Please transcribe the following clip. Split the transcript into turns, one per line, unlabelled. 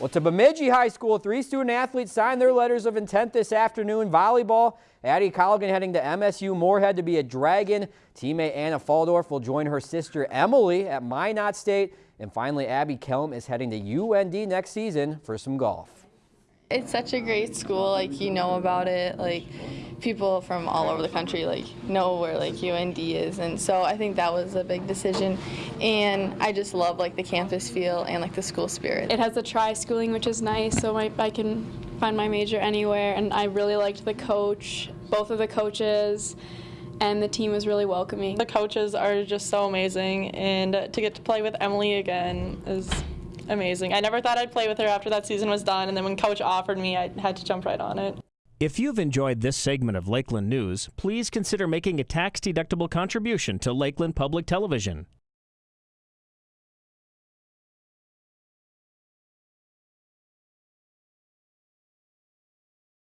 Well, to Bemidji High School, three student athletes signed their letters of intent this afternoon. Volleyball, Addie Colligan heading to MSU Moorhead to be a Dragon. Teammate Anna Faldorf will join her sister Emily at Minot State. And finally, Abby Kelm is heading to UND next season for some golf.
It's such a great school, like you know about it, like people from all over the country like know where like UND is and so I think that was a big decision and I just love like the campus feel and like the school spirit.
It has the tri-schooling which is nice so my, I can find my major anywhere and I really liked the coach, both of the coaches and the team was really welcoming.
The coaches are just so amazing and to get to play with Emily again is amazing. I never thought I'd play with her after that season was done, and then when coach offered me, I had to jump right on it.
If you've enjoyed this segment of Lakeland News, please consider making a tax-deductible contribution to Lakeland Public Television.